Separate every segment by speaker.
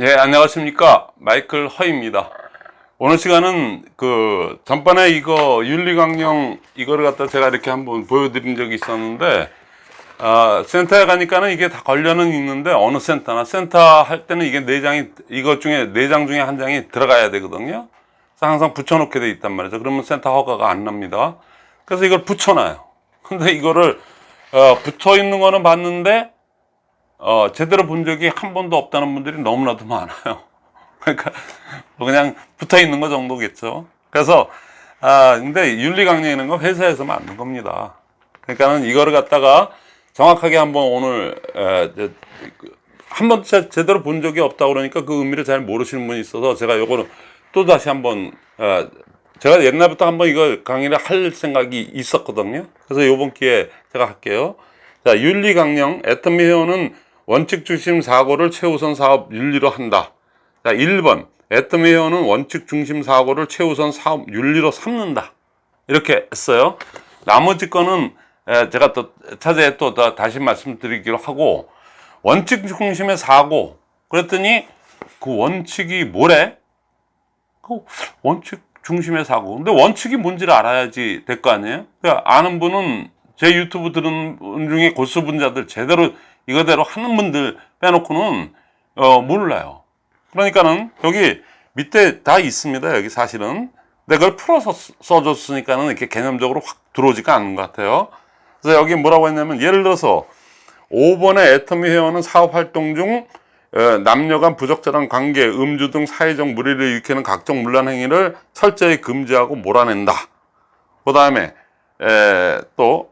Speaker 1: 예, 안녕하십니까. 마이클 허입니다. 오늘 시간은 그 전번에 이거 윤리강령 이거를 갖다 제가 이렇게 한번 보여드린 적이 있었는데 아, 센터에 가니까는 이게 다 걸려는 있는데 어느 센터나 센터 할 때는 이게 네 장이 이것 중에 네 장 중에 한 장이 들어가야 되거든요. 그래서 항상 붙여놓게 돼 있단 말이죠. 그러면 센터 허가가 안 납니다. 그래서 이걸 붙여놔요. 근데 이거를 어, 붙어 있는 거는 봤는데 어, 제대로 본 적이 한 번도 없다는 분들이 너무나도 많아요. 그러니까 뭐 그냥 붙어 있는 거 정도겠죠. 그래서 아 근데 윤리 강령이라는 건 회사에서 만든 겁니다. 그러니까는 이거를 갖다가 정확하게 한번 오늘 에, 한번 제대로 본 적이 없다 그러니까 그 의미를 잘 모르시는 분이 있어서 제가 요거는 또 다시 한번 에, 제가 옛날부터 한번 이거 강의를 할 생각이 있었거든요. 그래서 요번 기회에 제가 할게요. 자, 윤리 강령 애터미 회원은 원칙 중심 사고를 최우선 사업 윤리로 한다. 자, 1번. 애터미 회원은 원칙 중심 사고를 최우선 사업 윤리로 삼는다. 이렇게 했어요. 나머지 거는 제가 또 차제에 또 다시 말씀드리기로 하고 원칙 중심의 사고 그랬더니 그 원칙이 뭐래? 그 원칙 중심의 사고. 근데 원칙이 뭔지를 알아야지 될 거 아니에요? 그러니까 아는 분은 제 유튜브 들은 분 중에 고수 분자들 제대로 이거대로 하는 분들 빼놓고는 어, 몰라요. 그러니까는 여기 밑에 다 있습니다. 여기 사실은. 근데 그걸 풀어서 써줬으니까는 이렇게 개념적으로 확 들어오지가 않는 것 같아요. 그래서 여기 뭐라고 했냐면 예를 들어서 5번의 애터미 회원은 사업활동 중 어, 남녀 간 부적절한 관계, 음주 등 사회적 무리를 일으키는 각종 문란 행위를 철저히 금지하고 몰아낸다. 그 다음에 또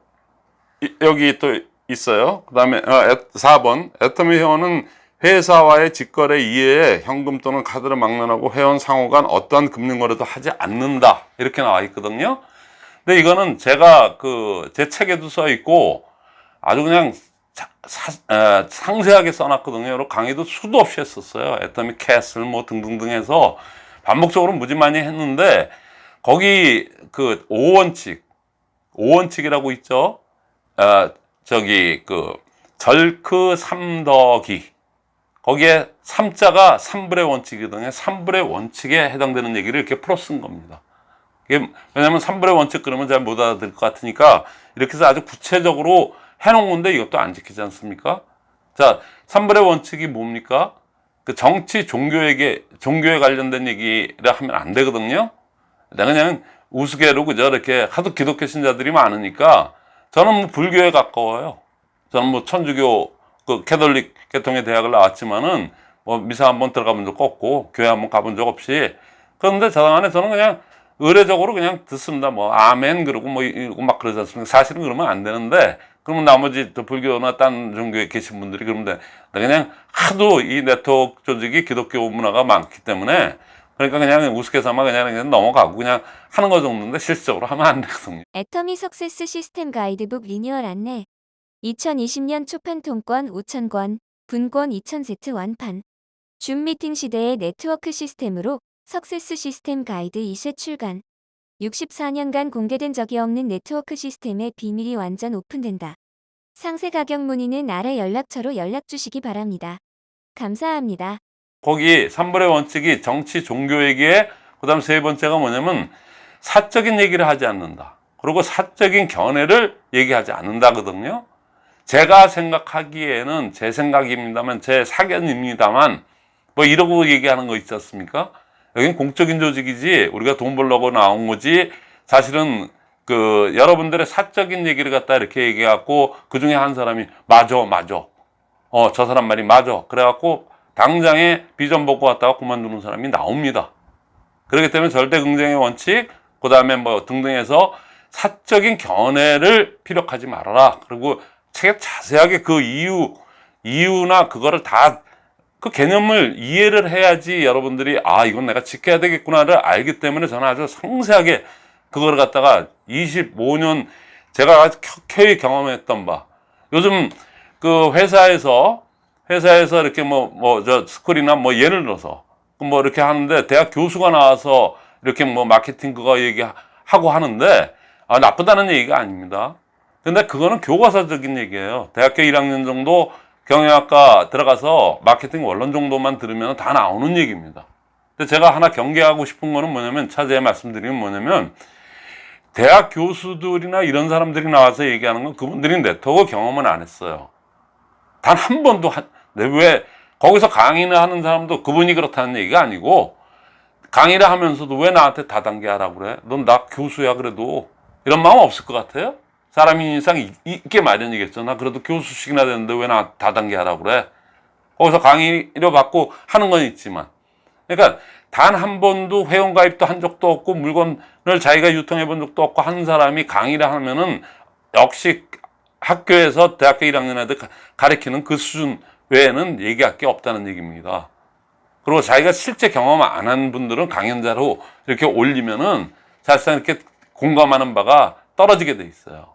Speaker 1: 여기 또 있어요. 그 다음에 어, 4번 애터미 회원은 회사와의 직거래 이외에 현금 또는 카드를 막론하고 회원 상호 간 어떠한 금융 거래도 하지 않는다. 이렇게 나와 있거든요. 근데 이거는 제가 그 제 책에도 써 있고 아주 그냥 사, 사, 에, 상세하게 써놨거든요. 강의도 수도 없이 했었어요. 애터미 캐슬 뭐 등등등 해서 반복적으로 무지 많이 했는데 거기 그 5원칙 5원칙이라고 있죠. 어, 저기 그 절크 삼더기 거기에 삼자가 삼불의 원칙이거든요. 삼불의 원칙에 해당되는 얘기를 이렇게 풀어 쓴 겁니다. 이게 왜냐하면 삼불의 원칙 그러면 잘 못 알아들을 것 같으니까 이렇게 해서 아주 구체적으로 해놓은 건데 이것도 안 지키지 않습니까? 자, 삼불의 원칙이 뭡니까? 그 정치 종교에게 종교에 관련된 얘기를 하면 안 되거든요. 내가 그냥 우스개로 그저 이렇게 하도 기독교 신자들이 많으니까 저는 뭐 불교에 가까워요. 저는 뭐 천주교 그 캐톨릭 계통의 대학을 나왔지만은 뭐 미사 한 번 들어가 본 적 없고 교회 한 번 가본 적 없이 그런데 저당 안에 저는 그냥 의례적으로 그냥 듣습니다. 뭐 아멘 그러고 뭐 이러고 막 그러지 않습니까? 사실은 그러면 안 되는데 그러면 나머지 또 불교나 딴 종교에 계신 분들이 그러면 그냥 하도 이 네트워크 조직이 기독교 문화가 많기 때문에 그러니까 그냥 우스갯삼아 그냥, 그냥 넘어가고 그냥 하는 거 정도인데 실질적으로 하면 안 되거든요.
Speaker 2: 애터미 success 시스템 가이드북 리뉴얼 안내 2020년 초판 통권 5,000권, 분권 2,000세트 완판 줌 미팅 시대의 네트워크 시스템으로 success 시스템 가이드 2세 출간 64년간 공개된 적이 없는 네트워크 시스템의 비밀이 완전 오픈된다. 상세 가격 문의는 아래 연락처로 연락 주시기 바랍니다. 감사합니다.
Speaker 1: 거기 3번의 원칙이 정치 종교에게 그 다음 세 번째가 뭐냐면 사적인 얘기를 하지 않는다. 그리고 사적인 견해를 얘기하지 않는다거든요. 제가 생각하기에는 제 생각입니다만 제 사견입니다만 뭐 이러고 얘기하는 거 있지 않습니까? 여기는 공적인 조직이지 우리가 돈 벌려고 나온 거지 사실은 그 여러분들의 사적인 얘기를 갖다 이렇게 얘기해갖고 그 중에 한 사람이 맞아 맞아 어저 사람 말이 맞아 그래갖고 당장에 비전 보고 왔다가 그만두는 사람이 나옵니다. 그렇기 때문에 절대 긍정의 원칙 그 다음에 뭐 등등해서 사적인 견해를 피력하지 말아라. 그리고 책에 자세하게 그 이유 이유나 그거를 다 그 개념을 이해를 해야지 여러분들이 아 이건 내가 지켜야 되겠구나를 알기 때문에 저는 아주 상세하게 그거를 갖다가 25년 제가 아주 켜켜이 경험했던 바. 요즘 그 회사에서 회사에서 이렇게 뭐 뭐 저 스쿨이나 뭐 예를 들어서 뭐 이렇게 하는데 대학 교수가 나와서 이렇게 뭐 마케팅 그거 얘기하고 하는데 아 나쁘다는 얘기가 아닙니다. 근데 그거는 교과서적인 얘기예요. 대학교 1학년 정도 경영학과 들어가서 마케팅 원론 정도만 들으면 다 나오는 얘기입니다. 근데 제가 하나 경계하고 싶은 거는 뭐냐면 차제에 말씀드리면 뭐냐면 대학 교수들이나 이런 사람들이 나와서 얘기하는 건 그분들이 네트워크 경험은 안 했어요. 단 한 번도 한, 네, 왜 거기서 강의를 하는 사람도 그분이 그렇다는 얘기가 아니고 강의를 하면서도 왜 나한테 다단계 하라고 그래? 넌 나 교수야 그래도 이런 마음 없을 것 같아요? 사람이 인상 이- 있게 마련이겠죠. 나 그래도 교수식이나 되는데 왜 나 다단계 하라고 그래? 거기서 강의료 받고 하는 건 있지만 그러니까 단 한 번도 회원가입도 한 적도 없고 물건을 자기가 유통해 본 적도 없고 한 사람이 강의를 하면은 역시 학교에서 대학교 1학년 애들 가- 가르치는 그 수준 외에는 얘기할 게 없다는 얘기입니다. 그리고 자기가 실제 경험 안 한 분들은 강연자로 이렇게 올리면은 사실상 이렇게 공감하는 바가 떨어지게 돼 있어요.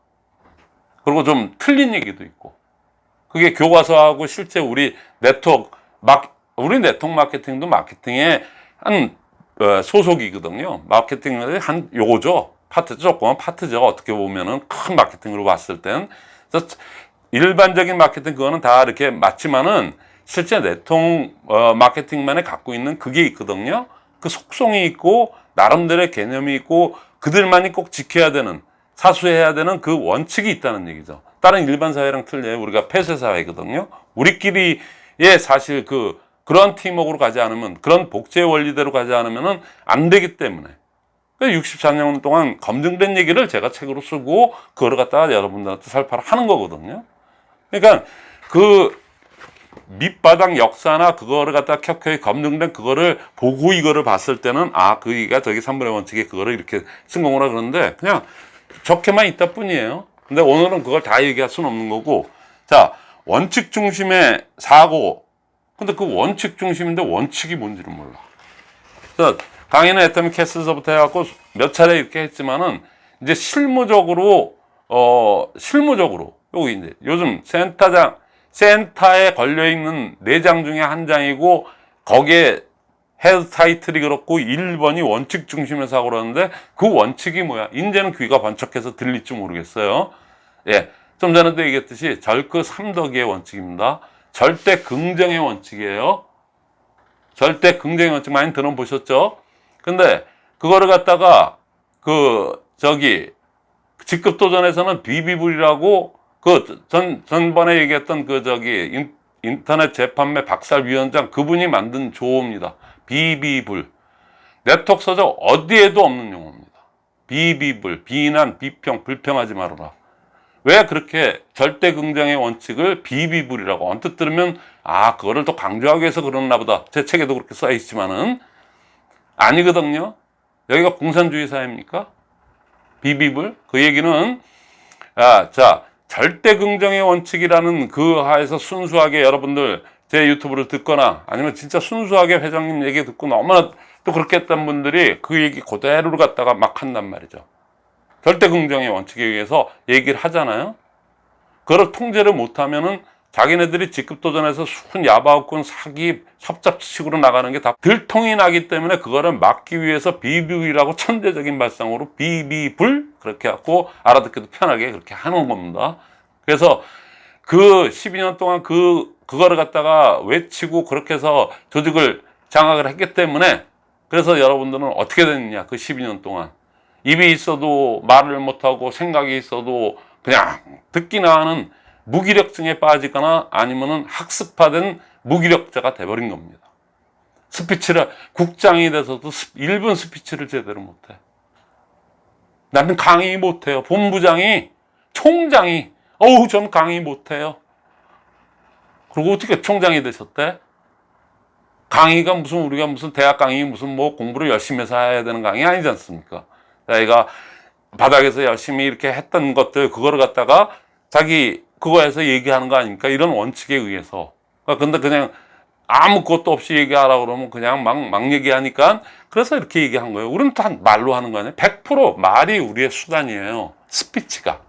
Speaker 1: 그리고 좀 틀린 얘기도 있고. 그게 교과서하고 실제 우리 네트워크 막 우리 네트워크 마케팅도 마케팅의 한 어, 소속이거든요. 마케팅의 한 요거죠. 파트 조그만 파트죠. 어떻게 보면은 큰 마케팅으로 봤을 땐 그래서 일반적인 마케팅 그거는 다 이렇게 맞지만은 실제 네트워크 어, 마케팅만에 갖고 있는 그게 있거든요. 그 속성이 있고 나름대로의 개념이 있고 그들만이 꼭 지켜야 되는 사수해야 되는 그 원칙이 있다는 얘기죠. 다른 일반 사회랑 틀려요. 우리가 폐쇄 사회거든요. 우리끼리의 사실 그 그런 팀워크로 가지 않으면 그런 복제 원리대로 가지 않으면은 안 되기 때문에 64년 동안 검증된 얘기를 제가 책으로 쓰고 그거를 갖다가 여러분들한테 살파를 하는 거거든요. 그러니까 그 밑바닥 역사나 그거를 갖다 켜켜이 검증된 그거를 보고 이거를 봤을 때는 아 그이가 저기 3분의 원칙에 그거를 이렇게 쓴 거구나 그러는데 그냥 적게만 있다 뿐이에요. 근데 오늘은 그걸 다 얘기할 수는 없는 거고 자 원칙 중심의 사고 근데 그 원칙 중심인데 원칙이 뭔지를 몰라. 그래서 강의는 애터미 캐스서부터 해갖고 몇 차례 이렇게 했지만은 이제 실무적으로 어 실무적으로 여기 이제 요즘 센터장 센터에 걸려 있는 네 장 중에 한 장이고 거기에 head title이 그렇고 1번이 원칙 중심에서 하고 그러는데 그 원칙이 뭐야? 이제는 귀가 번쩍해서 들릴지 모르겠어요. 예. 좀 전에도 얘기했듯이 절크 삼덕의 원칙입니다. 절대 긍정의 원칙이에요. 절대 긍정의 원칙 많이 들어보셨죠? 근데 그거를 갖다가 그 저기 직급 도전에서는 비비불이라고 그 전 전번에 얘기했던 그 저기 인, 인터넷 재판매 박살위원장 그분이 만든 조어입니다. 비비불 네트워크 서적 어디에도 없는 용어입니다. 비비불 비난 비평 불평하지 말아라. 왜 그렇게 절대 긍정의 원칙을 비비불이라고 언뜻 들으면 아 그거를 또 강조하기 위해서 그러나 보다 제 책에도 그렇게 써 있지만은 아니거든요. 여기가 공산주의 사회입니까? 비비불 그 얘기는 아 자 절대 긍정의 원칙이라는 그 하에서 순수하게 여러분들 제 유튜브를 듣거나 아니면 진짜 순수하게 회장님 얘기 듣고 너무나 또 그렇게 했던 분들이 그 얘기 그대로 갖다가 막 한단 말이죠. 절대 긍정의 원칙에 의해서 얘기를 하잖아요. 그걸 통제를 못하면은 자기네들이 직급 도전해서 순 야바웃군 사기 협잡식으로 나가는 게 다 들통이 나기 때문에 그거를 막기 위해서 비비이라고 천대적인 발상으로 비비불 그렇게 갖고 알아듣기도 편하게 그렇게 하는 겁니다. 그래서 그 12년 동안 그 그거를 갖다가 외치고 그렇게 해서 조직을 장악을 했기 때문에 그래서 여러분들은 어떻게 됐느냐 그 12년 동안 입이 있어도 말을 못하고 생각이 있어도 그냥 듣기나 하는 무기력증에 빠지거나 아니면은 학습화된 무기력자가 돼버린 겁니다. 스피치를 국장이 돼서도 1분 스피치를 제대로 못해. 나는 강의 못해요. 본부장이 총장이 어우 전 강의 못해요. 그리고 어떻게 총장이 되셨대? 강의가 무슨 우리가 무슨 대학 강의 무슨 뭐 공부를 열심히 해서 해야 되는 강의 아니지 않습니까? 자기가 바닥에서 열심히 이렇게 했던 것들 그거를 갖다가 자기 그거에서 얘기하는 거 아닙니까? 이런 원칙에 의해서. 그러니까 근데 그냥 아무것도 없이 얘기하라 그러면 그냥 막, 막 얘기하니까 그래서 이렇게 얘기한 거예요. 우리는 다 말로 하는 거 아니에요? 100% 말이 우리의 수단이에요. 스피치가.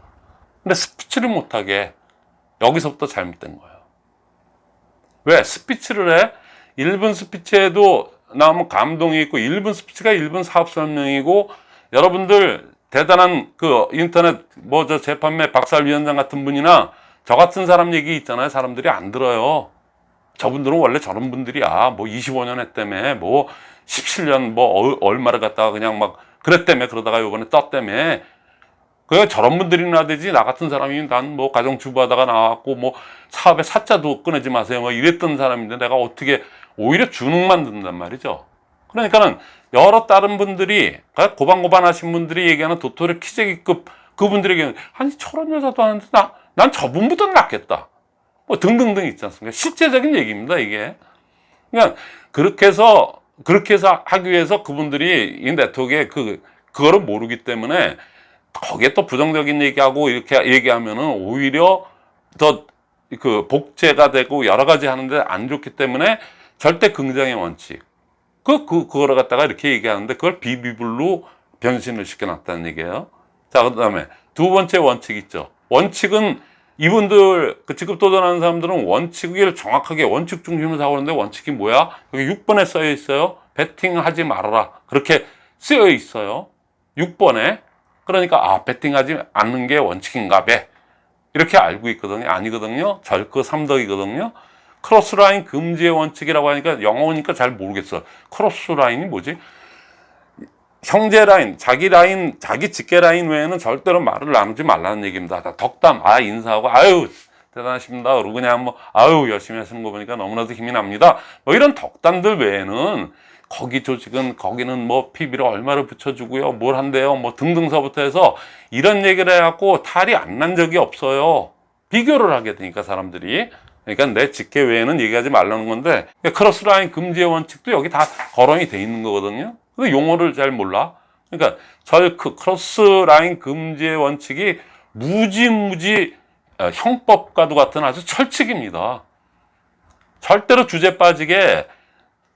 Speaker 1: 근데 스피치를 못하게 여기서부터 잘못된 거예요. 왜? 스피치를 해? 1분 스피치에도 나오면 감동이 있고 1분 스피치가 1분 사업 설명이고 여러분들 대단한 그 인터넷 뭐 저 재판매 박살위원장 같은 분이나 저 같은 사람 얘기 있잖아요. 사람들이 안 들어요. 저분들은 원래 저런 분들이야. 뭐 25년 했다며, 뭐 17년 뭐 어- 얼마를 갖다가 그냥 막 그랬다며 그러다가 요번에 떴다며. 그 저런 분들이나 되지 나 같은 사람이 난 뭐 가정주부 하다가 나왔고 뭐 사업에 사자도 끊지 마세요 뭐 이랬던 사람인데 내가 어떻게 오히려 주눅만 든단 말이죠. 그러니까는 여러 다른 분들이 그러니까 고반고반 하신 분들이 얘기하는 도토리 키재기급 그분들에게 아니 저런 여자도 하는데 나난 저분보다 낫겠다. 뭐 등등등 있지 않습니까? 실제적인 얘기입니다 이게. 그러니까 그렇게 해서 그렇게 해서 하기 위해서 그분들이 이 네트워크에 그 그거를 모르기 때문에 거기에 또 부정적인 얘기하고 이렇게 얘기하면은 오히려 더 그 복제가 되고 여러 가지 하는데 안 좋기 때문에 절대 긍정의 원칙. 그, 그, 그거를 갖다가 이렇게 얘기하는데 그걸 비비블로 변신을 시켜놨다는 얘기예요. 자, 그 다음에 두 번째 원칙 있죠. 원칙은 이분들, 그 직급 도전하는 사람들은 원칙을 정확하게 원칙 중심으로 사오는데 원칙이 뭐야? 여기 6번에 써여 있어요. 베팅하지 말아라. 그렇게 쓰여 있어요. 6번에. 그러니까, 아, 베팅하지 않는 게 원칙인가 봐. 이렇게 알고 있거든요. 아니거든요. 절크 삼덕이거든요. 크로스라인 금지의 원칙이라고 하니까 영어니까 잘 모르겠어. 크로스라인이 뭐지? 형제 라인, 자기 라인, 자기 직계 라인 외에는 절대로 말을 나누지 말라는 얘기입니다. 다 덕담, 아, 인사하고, 아유, 대단하십니다. 그러고 그냥 뭐, 아유, 열심히 하시는 거 보니까 너무나도 힘이 납니다. 뭐 이런 덕담들 외에는 거기 조직은 거기는 뭐 PB를 얼마를 붙여주고요. 뭘 한대요. 뭐 등등서부터 해서 이런 얘기를 해갖고 탈이 안 난 적이 없어요. 비교를 하게 되니까 사람들이. 그러니까 내 직계 외에는 얘기하지 말라는 건데 크로스라인 금지의 원칙도 여기 다 거론이 돼 있는 거거든요. 근데 용어를 잘 몰라. 그러니까 절크 크로스라인 금지의 원칙이 무지무지 어, 형법과도 같은 아주 철칙입니다. 절대로 주제 빠지게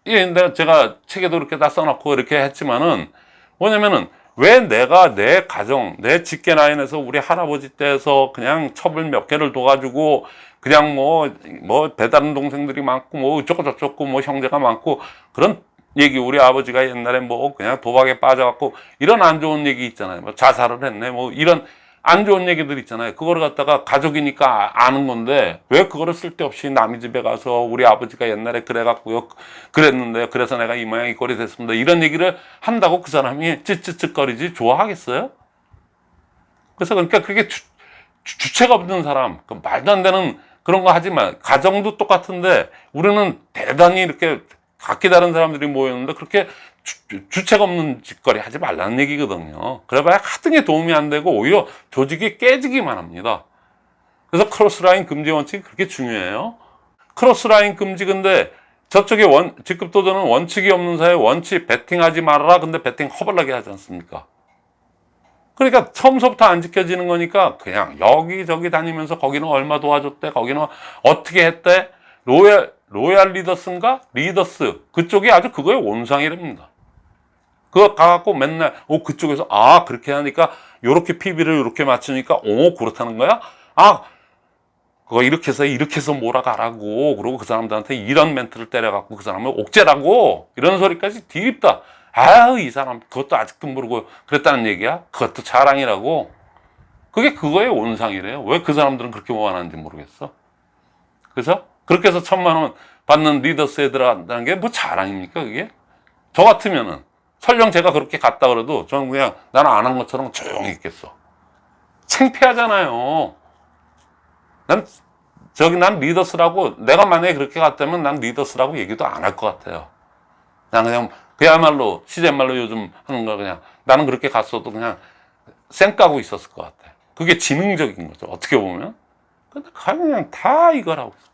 Speaker 1: 예, 내가 제가 책에도 이렇게 다 써놓고 이렇게 했지만은 뭐냐면은 왜 내가 내 가정, 내 직계 라인에서 우리 할아버지 때에서 그냥 첩을 몇 개를 둬가지고 그냥 뭐, 뭐 배다른 동생들이 많고 뭐 어쩌고 저쩌고 뭐 형제가 많고 그런 얘기 우리 아버지가 옛날에 뭐 그냥 도박에 빠져갖고 이런 안 좋은 얘기 있잖아요. 뭐 자살을 했네 뭐 이런 안 좋은 얘기들 있잖아요. 그거를 갖다가 가족이니까 아는 건데 왜 그거를 쓸데없이 남의 집에 가서 우리 아버지가 옛날에 그래갖고요. 그랬는데 그래서 내가 이 모양 이 꼴이 됐습니다. 이런 얘기를 한다고 그 사람이 찌찌찌거리지 좋아하겠어요? 그래서 그러니까 그게 주, 주, 체가 없는 사람, 그 말도 안 되는 그런 거 하지 마. 가정도 똑같은데 우리는 대단히 이렇게 각기 다른 사람들이 모였는데 그렇게 주, 체가 없는 짓거리 하지 말라는 얘기거든요. 그래봐야 하등에 도움이 안 되고 오히려 조직이 깨지기만 합니다. 그래서 크로스라인 금지 원칙이 그렇게 중요해요. 크로스라인 금지 근데 저쪽에 원, 직급 도전은 원칙이 없는 사회 원칙 베팅하지 말아라. 근데 베팅 허벌나게 하지 않습니까? 그러니까 처음서부터 안 지켜지는 거니까 그냥 여기저기 다니면서 거기는 얼마 도와줬대. 거기는 어떻게 했대. 로얄, 로얄 리더스인가? 리더스. 그쪽이 아주 그거의 온상이랍니다. 그거 가갖고 맨날, 오, 그쪽에서, 아, 그렇게 하니까, 요렇게 PV를 이렇게 맞추니까, 오, 그렇다는 거야? 아, 그거 이렇게 해서, 이렇게 해서 몰아가라고. 그리고 그 사람들한테 이런 멘트를 때려갖고 그 사람을 옥죄라고. 이런 소리까지 들립디다. 아유, 이 사람, 그것도 아직도 모르고 그랬다는 얘기야? 그것도 자랑이라고. 그게 그거의 온상이래요. 왜 그 사람들은 그렇게 원하는지 모르겠어. 그래서 그렇게 해서 천만 원 받는 리더스에 들어간다는 게 뭐 자랑입니까, 그게? 저 같으면은, 설령 제가 그렇게 갔다 그래도 저는 그냥 나는 안 한 것처럼 조용히 있겠어. 창피하잖아요. 난, 저기 난 리더스라고, 내가 만약에 그렇게 갔다면 난 리더스라고 얘기도 안 할 것 같아요. 난 그냥, 그야말로, 시대말로 요즘 하는 거 그냥, 나는 그렇게 갔어도 그냥 쌩 까고 있었을 것 같아. 그게 지능적인 거죠. 어떻게 보면. 근데 그냥 다 이걸 하고 있어.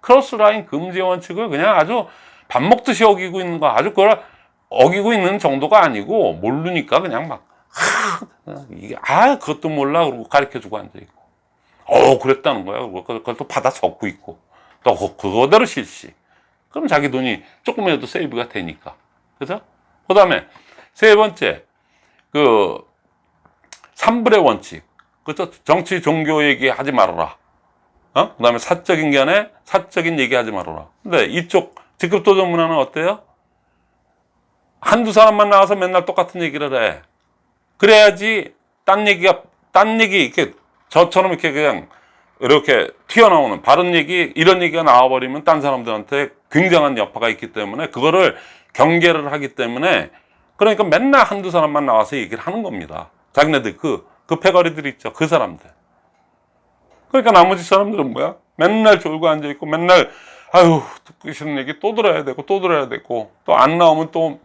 Speaker 1: 크로스라인 금지 원칙을 그냥 아주 밥 먹듯이 어기고 있는 거 아주 그걸 어기고 있는 정도가 아니고 모르니까 그냥 막 하, 이게 아 그것도 몰라 그러고 가르쳐 주고 앉아 있고. 어 그랬다는 거야. 그걸 또 받아 적고 있고. 또 그- 그거대로 실시. 그럼 자기 돈이 조금이라도 세이브가 되니까. 그죠? 그 다음에 세 번째 그 삼불의 원칙. 그죠? 정치 종교 얘기 하지 말아라 어? 그 다음에 사적인 견해, 사적인 얘기 하지 말아라. 근데 이쪽 직급 도전 문화는 어때요? 한두 사람만 나와서 맨날 똑같은 얘기를 해. 그래야지, 딴 얘기가, 딴 얘기, 이렇게, 저처럼 이렇게 그냥 이렇게 튀어나오는 바른 얘기 이런 얘기가 나와버리면 딴 사람들한테 굉장한 여파가 있기 때문에 그거를 경계를 하기 때문에 그러니까 맨날 한두 사람만 나와서 얘기를 하는 겁니다. 자기네들 그, 그 패거리들 있죠. 그 사람들. 그러니까 나머지 사람들은 뭐야? 맨날 졸고 앉아있고 맨날 아유 듣기 싫은 얘기 또 들어야 되고 또 들어야 되고 또 안 나오면 또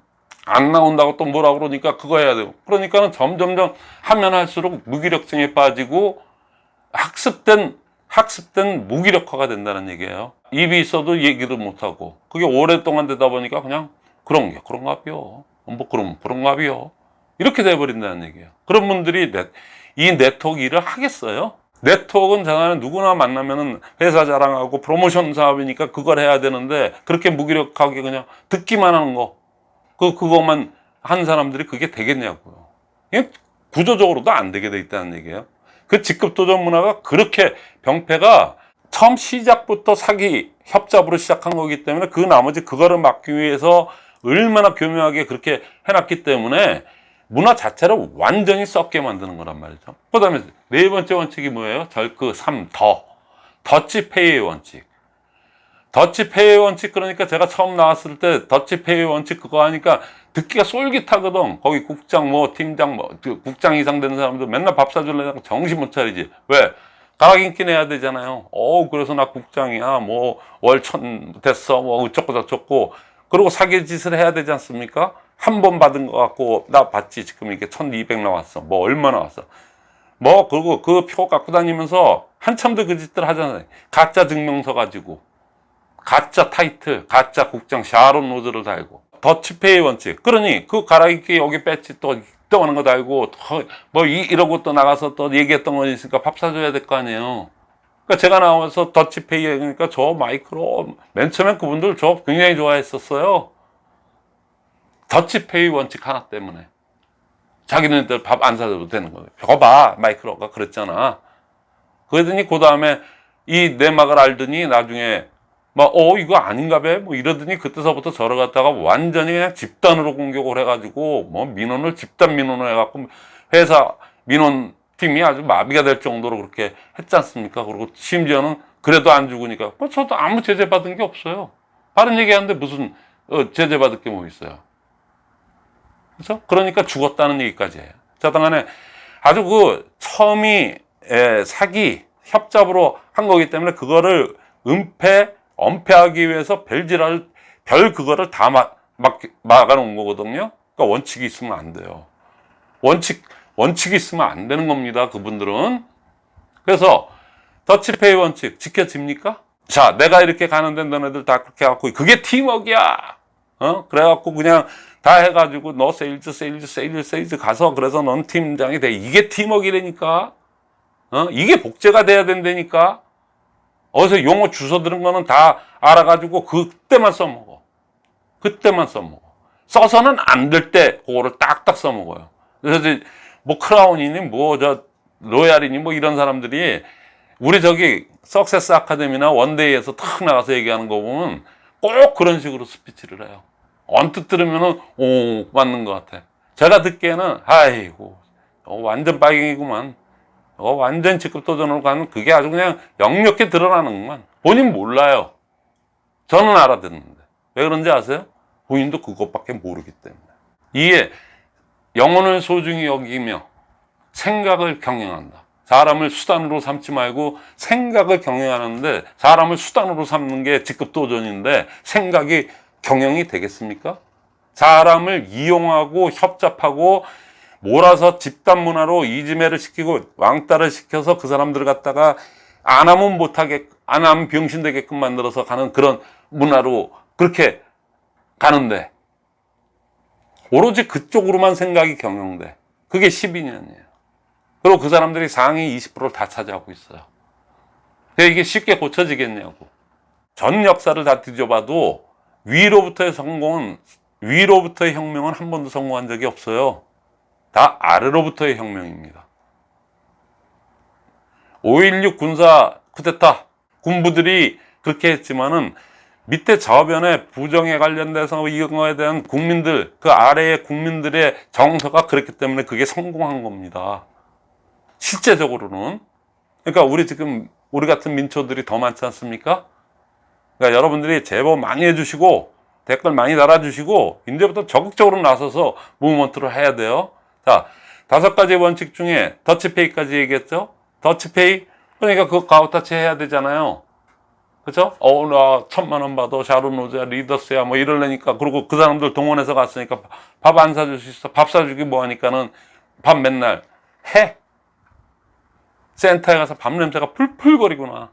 Speaker 1: 안 나온다고 또 뭐라 그러니까 그거 해야 되고 그러니까는 점점점 하면 할수록 무기력증에 빠지고 학습된 학습된 무기력화가 된다는 얘기예요. 입이 있어도 얘기를 못하고 그게 오랫동안 되다 보니까 그냥 그런 게 그런가 봐요. 뭐 그럼 그런가 봐요. 이렇게 돼버린다는 얘기예요. 그런 분들이 네, 이 네트워크 일을 하겠어요? 네트워크는 장하는 누구나 만나면은 회사 자랑하고 프로모션 사업이니까 그걸 해야 되는데 그렇게 무기력하게 그냥 듣기만 하는 거. 그, 그것만 한 사람들이 그게 되겠냐고요. 구조적으로도 안 되게 돼 있다는 얘기예요. 그 직급 도전 문화가 그렇게 병폐가 처음 시작부터 사기 협잡으로 시작한 거기 때문에 그 나머지 그거를 막기 위해서 얼마나 교묘하게 그렇게 해놨기 때문에 문화 자체를 완전히 썩게 만드는 거란 말이죠. 그 다음에 네 번째 원칙이 뭐예요? 절그 3, 더. 더치 페이의 원칙. 더치 페이의 원칙 그러니까 제가 처음 나왔을 때 더치 페이의 원칙 그거 하니까 듣기가 쫄깃하거든. 거기 국장 뭐 팀장 뭐 국장 이상 되는 사람들 맨날 밥 사주려고 정신 못 차리지. 왜? 가락인기 내야 되잖아요. 어 그래서 나 국장이야. 뭐 월천 됐어. 뭐 어쩌고 저쩌고. 그리고 사기 짓을 해야 되지 않습니까? 한 번 받은 거 갖고 나 받지 지금 이게 1200 나왔어. 뭐 얼마 나왔어. 뭐 그리고 그 표 갖고 다니면서 한참도 그 짓들 하잖아요. 가짜 증명서 가지고. 가짜 타이틀, 가짜 국장 샤론 노즈를 달고 더치페이 원칙. 그러니 그 가라앉기 여기 배지 또 떠오는 거 달고 뭐 이, 이러고 또 나가서 또 얘기했던 거 있으니까 밥 사줘야 될 거 아니에요. 그러니까 제가 나와서 더치페이 그러니까 저 마이크로 맨 처음에 그분들 저 굉장히 좋아했었어요. 더치페이 원칙 하나 때문에 자기네들 밥 안 사줘도 되는 거예요. 봐봐 마이크로가 그랬잖아. 그러더니 그 다음에 이 내막을 알더니 나중에 막, 어, 이거 아닌가 봐? 뭐 이러더니 그때서부터 저를 갖다가 완전히 그냥 집단으로 공격을 해가지고, 뭐 민원을 집단 민원을 해갖고, 회사 민원 팀이 아주 마비가 될 정도로 그렇게 했지 않습니까? 그리고 심지어는 그래도 안 죽으니까, 뭐 저도 아무 제재 받은 게 없어요. 바른 얘기 하는데 무슨, 어, 제재 받을 게 뭐 있어요. 그렇죠? 그러니까 죽었다는 얘기까지 해요. 자, 당간에 아주 그 처음이 에, 사기, 협잡으로 한 거기 때문에 그거를 은폐, 엄폐하기 위해서 별지랄, 별 그거를 다 막, 막, 막아놓은 거거든요. 그러니까 원칙이 있으면 안 돼요. 원칙, 원칙이 있으면 안 되는 겁니다. 그분들은. 그래서, 더치페이 원칙 지켜집니까? 자, 내가 이렇게 가는데 너네들 다 그렇게 해갖고, 그게 팀워크야! 어? 그래갖고 그냥 다 해가지고, 너 세일즈, 세일즈, 세일즈, 세일즈 가서, 그래서 넌 팀장이 돼. 이게 팀워크라니까? 어? 이게 복제가 돼야 된다니까? 어디서 용어 주워 들은 거는 다 알아가지고 그때만 써먹어. 그때만 써먹어. 써서는 안 될 때 그거를 딱딱 써먹어요. 그래서 뭐 크라운이니 뭐 저 로얄이니 뭐 이런 사람들이 우리 저기 success 아카데미나 one day에서 탁 나가서 얘기하는 거 보면 꼭 그런 식으로 스피치를 해요. 언뜻 들으면 은 오 맞는 것 같아. 제가 듣기에는 아이고 어, 완전 빨갱이구만. 어, 완전 직급 도전으로 가는 그게 아주 그냥 역력히 드러나는구만. 본인 몰라요. 저는 알아듣는데. 왜 그런지 아세요? 본인도 그것밖에 모르기 때문에. 이에 영혼을 소중히 여기며 생각을 경영한다. 사람을 수단으로 삼지 말고 생각을 경영하는데 사람을 수단으로 삼는 게 직급 도전인데 생각이 경영이 되겠습니까? 사람을 이용하고 협잡하고 몰아서 집단 문화로 이지매를 시키고 왕따를 시켜서 그 사람들을 갖다가 안 하면 못하게 안 하면 병신 되게끔 만들어서 가는 그런 문화로 그렇게 가는데 오로지 그쪽으로만 생각이 경영돼. 그게 12년이에요. 그리고 그 사람들이 상위 20%를 다 차지하고 있어요. 그러니까 이게 쉽게 고쳐지겠냐고. 전 역사를 다 뒤져봐도 위로부터의 성공은 위로부터의 혁명은 한 번도 성공한 적이 없어요 다 아래로부터의 혁명입니다. 5.16 군사 쿠데타 군부들이 그렇게 했지만은 밑에 저변에 부정에 관련돼서 이거에 대한 국민들 그 아래의 국민들의 정서가 그렇기 때문에 그게 성공한 겁니다. 실제적으로는 그러니까 우리 지금 우리 같은 민초들이 더 많지 않습니까? 그러니까 여러분들이 제보 많이 해주시고 댓글 많이 달아주시고 이제부터 적극적으로 나서서 무브먼트를 해야 돼요. 자, 다섯 가지 원칙 중에 더치페이까지 얘기했죠. 더치페이 그러니까 그 가오타치 해야 되잖아요. 그죠? 어, 나 천만 원 받아. 샤론노즈야, 리더스야, 뭐 이러려니까. 그리고 그 사람들 동원해서 갔으니까 밥 안 사줄 수 있어. 밥 사주기 뭐 하니까는 밥 맨날 해. 센터에 가서 밥 냄새가 풀풀거리구나.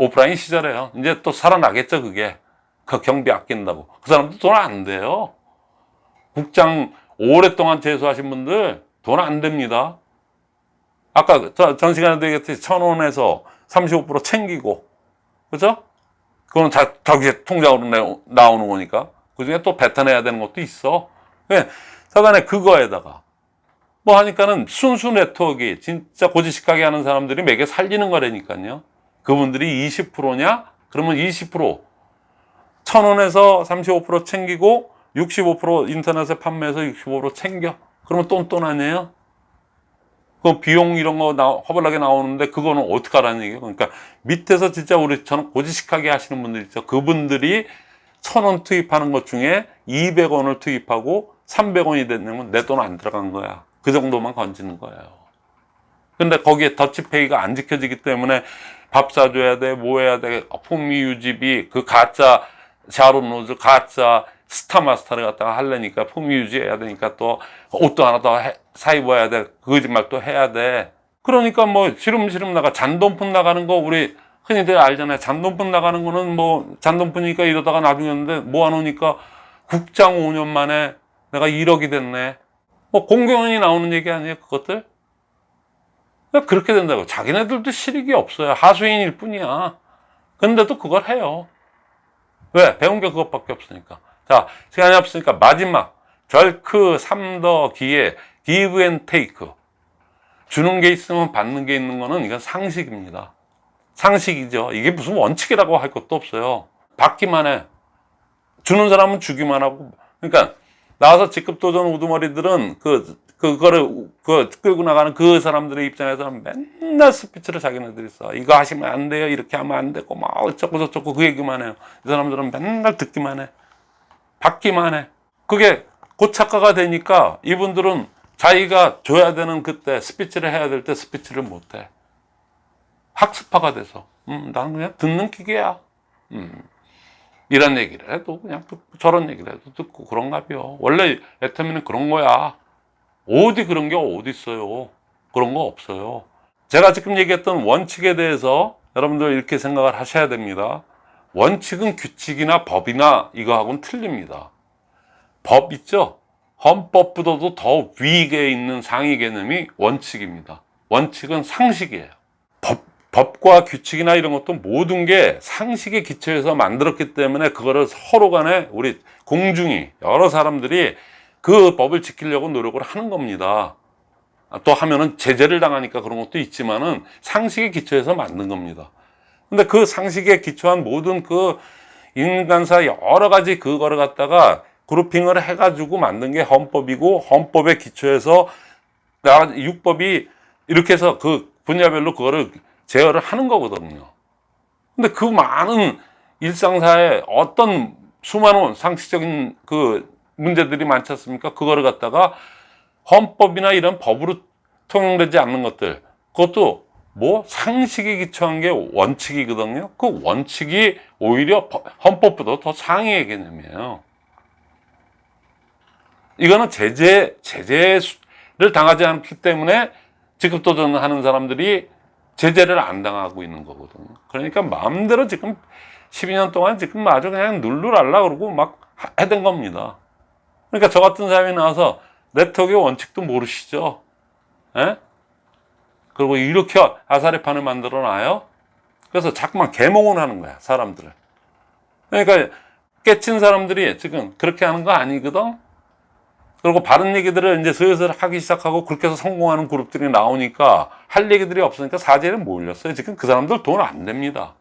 Speaker 1: 오프라인 시절에요. 이제 또 살아나겠죠, 그게. 그 경비 아낀다고. 그 사람들 돈안 돼요. 국장 오랫동안 재수하신 분들 돈 안 됩니다. 아까 저- 전 시간에도 얘기했듯이 천 원에서 35% 챙기고, 그죠? 그거는 자, 자기 통장으로 내, 나오는 거니까. 그 중에 또 뱉어내야 되는 것도 있어. 예, 사단에 그거에다가 뭐 하니까는 순수 네트워크 진짜 고지식하게 하는 사람들이 매개 살리는 거라니까요. 그분들이 20%냐? 그러면 20%. 천 원에서 35% 챙기고 65% 인터넷에 판매해서 65% 챙겨. 그러면 똔똔 아니에요? 그 비용 이런 거 나, 허벌나게 나오는데 그거는 어떻게 하라는 얘기예요? 그러니까 밑에서 진짜 우리 저는 고지식하게 하시는 분들 있죠. 그분들이 천 원 투입하는 것 중에 200원을 투입하고 300원이 되면 내 돈 안 들어간 거야. 그 정도만 건지는 거예요. 근데 거기에 더치페이가 안 지켜지기 때문에 밥 사줘야 돼, 뭐 해야 돼, 품위 유지비, 그 가짜 샤론로즈, 가짜 스타마스터를 갖다가 하려니까 품위 유지해야 되니까 또 옷도 하나 더 사 입어야 돼, 그 거짓말 또 해야 돼. 그러니까 뭐 시름시름 나가 잔돈푼 나가는 거 우리 흔히들 알잖아요. 잔돈푼 나가는 거는 뭐 잔돈푼이니까 이러다가 나중에는데 모아놓으니까 국장 5년 만에 내가 1억이 됐네. 뭐 공경원이 나오는 얘기 아니에요, 그것들? 그렇게 된다고. 자기네들도 실익이 없어요. 하수인일 뿐이야. 근데도 그걸 해요. 왜? 배운 게 그것밖에 없으니까. 자, 시간이 없으니까 마지막. 절크 3더 기회. give and take. 주는 게 있으면 받는 게 있는 거는 이건 상식입니다. 상식이죠. 이게 무슨 원칙이라고 할 것도 없어요. 받기만 해. 주는 사람은 주기만 하고. 그러니까 나와서 직급 도전 우두머리들은 그 그거를 그 끌고 나가는 그 사람들의 입장에서는 맨날 스피치를 자기네들이 써. 이거 하시면 안 돼요. 이렇게 하면 안 되고 막 어쩌고 저쩌고 그 얘기만 해요. 이 사람들은 맨날 듣기만 해. 받기만 해. 그게 고착화가 되니까 이분들은 자기가 줘야 되는 그때 스피치를 해야 될 때 스피치를 못 해. 학습화가 돼서. 음, 나는 그냥 듣는 기계야. 음. 이런 얘기를 해도 그냥 듣고 저런 얘기를 해도 듣고 그런가 봐요. 원래 애터미는 그런 거야. 어디 그런 게 어디 있어요. 그런 거 없어요. 제가 지금 얘기했던 원칙에 대해서 여러분들 이렇게 생각을 하셔야 됩니다. 원칙은 규칙이나 법이나 이거하고는 틀립니다. 법 있죠? 헌법보다도 더 위에 있는 상위 개념이 원칙입니다. 원칙은 상식이에요. 법, 법과 규칙이나 이런 것도 모든 게 상식에 기초해서 만들었기 때문에 그거를 서로 간에 우리 공중이 여러 사람들이 그 법을 지키려고 노력을 하는 겁니다. 또 하면은 제재를 당하니까 그런 것도 있지만은 상식에 기초해서 만든 겁니다. 근데 그 상식에 기초한 모든 그 인간사 여러 가지 그거를 갖다가 그룹핑을 해가지고 만든 게 헌법이고 헌법에 기초해서 나라 육법이 이렇게 해서 그 분야별로 그거를 제어를 하는 거거든요. 근데 그 많은 일상사에 어떤 수많은 상식적인 그 문제들이 많지 않습니까? 그거를 갖다가 헌법이나 이런 법으로 통용되지 않는 것들 그것도 뭐 상식에 기초한 게 원칙이거든요. 그 원칙이 오히려 법- 헌법보다 더 상위의 개념이에요. 이거는 제재 제재를 당하지 않기 때문에 직급 도전하는 사람들이 제재를 안 당하고 있는 거거든요. 그러니까 마음대로 지금 12년 동안 지금 아주 그냥 눌러랄라 그러고 막 하- 해댄 겁니다. 그러니까 저 같은 사람이 나와서 네트워크의 원칙도 모르시죠? 예? 그리고 이렇게 아사리판을 만들어 놔요? 그래서 자꾸만 개몽을 하는 거야, 사람들을. 그러니까 깨친 사람들이 지금 그렇게 하는 거 아니거든? 그리고 바른 얘기들을 이제 슬슬 하기 시작하고 그렇게 해서 성공하는 그룹들이 나오니까 할 얘기들이 없으니까 사제를 몰렸어요. 지금 그 사람들 돈 안 됩니다.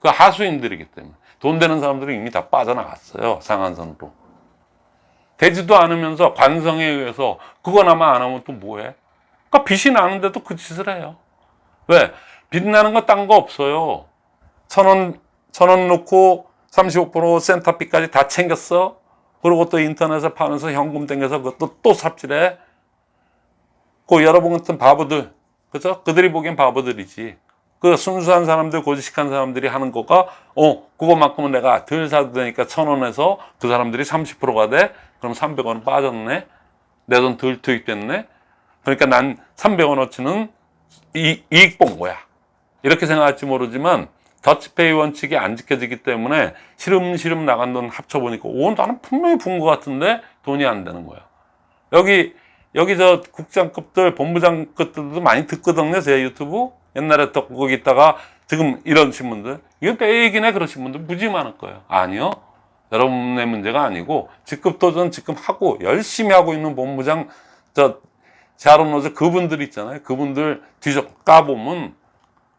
Speaker 1: 그 하수인들이기 때문에. 돈 되는 사람들이 이미 다 빠져나갔어요. 상한선으로. 되지도 않으면서 관성에 의해서 그거나마 안 하면 또 뭐해? 그러니까 빚이 나는데도 그 짓을 해요. 왜? 빛나는 거 딴 거 없어요. 천 원, 천원 넣고 35% 센터비까지 다 챙겼어. 그리고 또 인터넷에 파면서 현금 땡겨서 그것도 또 삽질해. 그 여러분 같은 바보들, 그죠? 그들이 보기엔 바보들이지. 그 순수한 사람들, 고지식한 사람들이 하는 거가, 어, 그거만큼은 내가 덜 사도 되니까 천 원에서 그 사람들이 30%가 돼? 그럼 300원 빠졌네? 내 돈 덜 투입됐네? 그러니까 난 300원어치는 이, 이익 본 거야. 이렇게 생각할지 모르지만, 더치페이 원칙이 안 지켜지기 때문에 시름시름 나간 돈 합쳐보니까, 오, 나는 분명히 본 것 같은데 돈이 안 되는 거야. 여기, 여기 저 국장급들, 본부장급들도 많이 듣거든요, 제 유튜브. 옛날에 또 거기 있다가 지금 이러신 분들. 이거 빼기네 그러신 분들 무지 많을 거예요. 아니요. 여러분의 문제가 아니고, 직급 도전 지금 하고, 열심히 하고 있는 본부장, 저, 샤론로즈 그분들 있잖아요. 그분들 뒤져 까보면,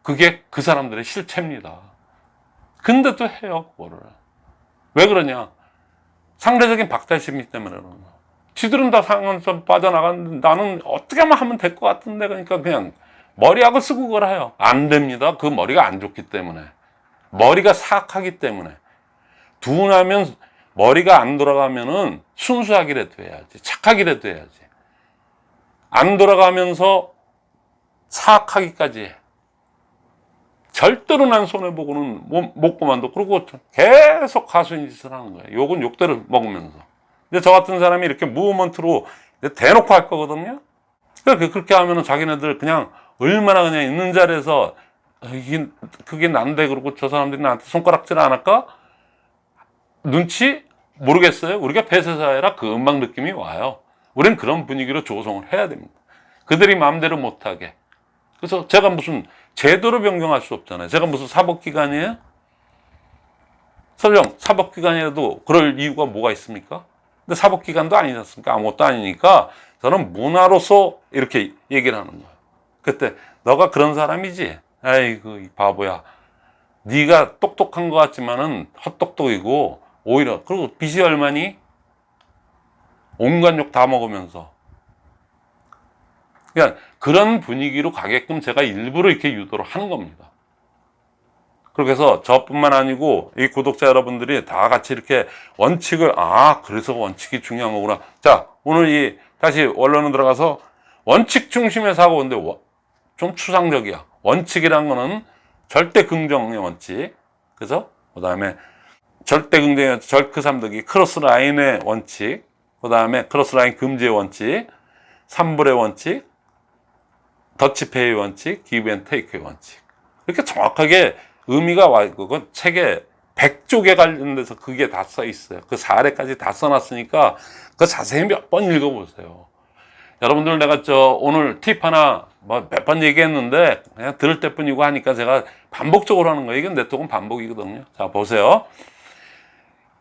Speaker 1: 그게 그 사람들의 실체입니다. 근데 또 해요, 그거를. 왜 그러냐? 상대적인 박탈심이 때문에 그러는 거야. 지들은 다 상은 좀 빠져나갔는데 나는 어떻게 하면 될 것 같은데 그러니까 그냥 머리하고 쓰고 그걸 해요. 안 됩니다. 그 머리가 안 좋기 때문에. 머리가 사악하기 때문에. 둔하면 머리가 안 돌아가면은 순수하기라도 해야지. 착하기라도 해야지. 안 돌아가면서 사악하기까지 해. 절대로 난 손해보고는 못, 못 그만둬. 그리고 계속 가수인 짓을 하는 거예요. 욕은 욕대로 먹으면서. 근데 저 같은 사람이 이렇게 무브먼트로 대놓고 할 거거든요. 그렇게, 그렇게 하면은 자기네들 그냥 얼마나 그냥 있는 자리에서 어, 이게, 그게 난데 그러고 저 사람들이 나한테 손가락질 안 할까? 눈치? 모르겠어요. 우리가 폐쇄사회라 그 음악 느낌이 와요. 우린 그런 분위기로 조성을 해야 됩니다. 그들이 마음대로 못하게. 그래서 제가 무슨 제도로 변경할 수 없잖아요. 제가 무슨 사법기관이에요? 설령 사법기관이라도 그럴 이유가 뭐가 있습니까? 근데 사법기관도 아니지 않습니까? 아무것도 아니니까 저는 문화로서 이렇게 얘기를 하는 거예요. 그때 너가 그런 사람이지? 아이고 이 바보야. 네가 똑똑한 것 같지만은 헛똑똑이고 오히려 그리고 빚이 얼마니? 온갖 욕 다 먹으면서 그러니까 그런 분위기로 가게끔 제가 일부러 이렇게 유도를 하는 겁니다. 그렇게 해서 저뿐만 아니고 이 구독자 여러분들이 다 같이 이렇게 원칙을 아 그래서 원칙이 중요한 거구나. 자 오늘 이 다시 원론으로 들어가서 원칙 중심의 사고인데 워- 좀 추상적이야. 원칙이란 거는 절대 긍정의 원칙. 그죠? 그 다음에 절대 긍정의 원칙, 절크 삼덕이 cross line의 원칙. 그 다음에 cross line 금지의 원칙. 삼불의 원칙. 더치페이 원칙, give and take의 원칙. 이렇게 정확하게 의미가 와 있고, 그건 책에 100쪽에 관련돼서 그게 다 써 있어요. 그 사례까지 다 써놨으니까 그 자세히 몇 번 읽어보세요. 여러분들 내가 저 오늘 팁 하나 뭐 몇 번 얘기했는데 그냥 들을 때뿐이고 하니까 제가 반복적으로 하는 거예요. 이건 내통은 반복이거든요. 자, 보세요.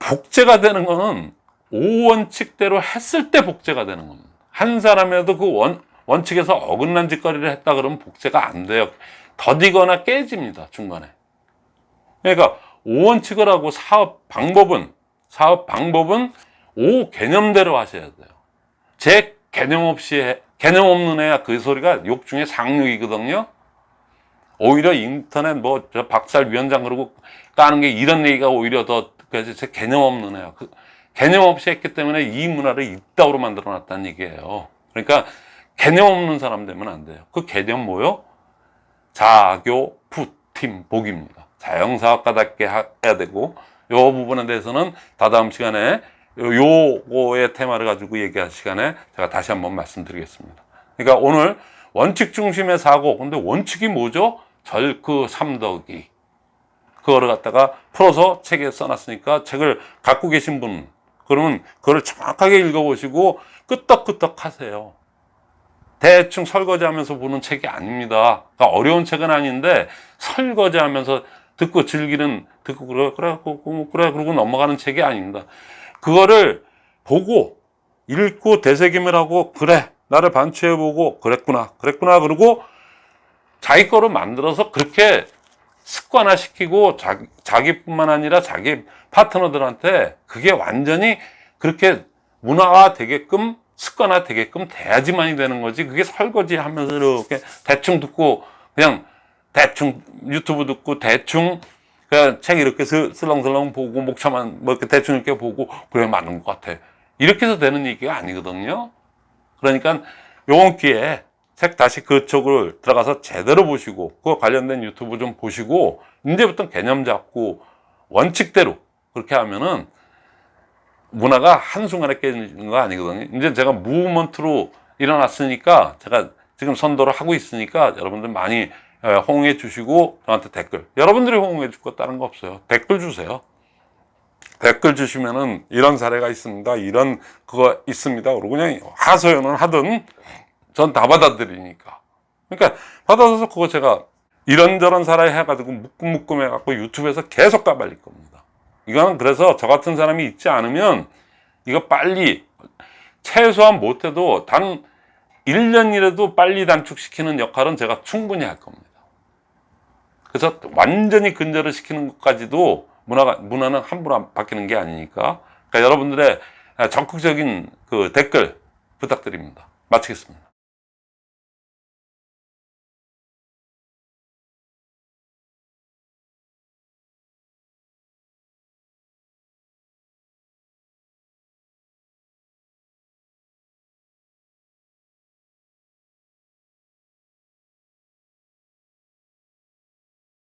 Speaker 1: 복제가 되는 거는 오원칙대로 했을 때 복제가 되는 겁니다. 한 사람이라도 그 원, 원칙에서 어긋난 짓거리를 했다 그러면 복제가 안 돼요. 더디거나 깨집니다, 중간에. 그러니까 오원칙을 하고 사업 방법은, 사업 방법은 오 개념대로 하셔야 돼요. 제 개념 없이, 해- 개념 없는 애야 그 소리가 욕 중에 상욕이거든요. 오히려 인터넷 뭐, 저 박살 위원장 그러고 까는 게 이런 얘기가 오히려 더, 그래서 제 개념 없는 애야. 그 개념 없이 했기 때문에 이 문화를 이따구로 만들어 놨다는 얘기예요. 그러니까 개념 없는 사람 되면 안 돼요. 그 개념 뭐요? 자교, 푸팀, 복입니다. 자영사업가답게 하- 해야 되고, 요 부분에 대해서는 다다음 시간에 요- 요거의 테마를 가지고 얘기할 시간에 제가 다시 한번 말씀드리겠습니다. 그러니까 오늘 원칙 중심의 사고, 근데 원칙이 뭐죠? 절그 삼덕이. 그거를 갖다가 풀어서 책에 써놨으니까 책을 갖고 계신 분, 그러면 그걸 정확하게 읽어보시고 끄떡끄떡 하세요. 대충 설거지하면서 보는 책이 아닙니다. 그러니까 어려운 책은 아닌데 설거지하면서 듣고 즐기는 듣고 그래 그래 그래 그래 그러고 넘어가는 책이 아닙니다. 그거를 보고 읽고 되새김을 하고 그래 나를 반추해 보고 그랬구나 그랬구나 그러고 자기 거로 만들어서 그렇게 습관화 시키고 자기, 자기뿐만 아니라 자기 파트너들한테 그게 완전히 그렇게 문화화 되게끔 습관화 되게끔 돼야지만이 되는 거지. 그게 설거지 하면서 이렇게 대충 듣고 그냥 대충 유튜브 듣고 대충 그냥 책 이렇게 슬- 슬렁슬렁 보고 목차만 뭐 이렇게 대충 이렇게 보고 그래 맞는 것 같아. 이렇게 해서 되는 얘기가 아니거든요. 그러니까 요번 기회에 책 다시 그쪽을 들어가서 제대로 보시고 그거 관련된 유튜브 좀 보시고 이제부터 개념 잡고 원칙대로 그렇게 하면은 문화가 한순간에 깨지는 거 아니거든요. 이제 제가 무브먼트로 일어났으니까 제가 지금 선도를 하고 있으니까 여러분들 많이 에, 호응해 주시고 저한테 댓글 여러분들이 호응해 줄 거 다른 거 없어요. 댓글 주세요. 댓글 주시면은 이런 사례가 있습니다. 이런 그거 있습니다. 그러고 그냥 하소연을 하든 전 다 받아들이니까. 그러니까 받아서 그거 제가 이런저런 사례 해가지고 묶음묶음 해갖고 유튜브에서 계속 까발릴 겁니다. 이거는 그래서 저 같은 사람이 있지 않으면 이거 빨리 최소한 못해도 단 1년이라도 빨리 단축시키는 역할은 제가 충분히 할 겁니다. 그래서 완전히 근절을 시키는 것까지도 문화가, 문화는 함부로 안 바뀌는 게 아니니까. 그러니까 여러분들의 적극적인 그 댓글 부탁드립니다. 마치겠습니다.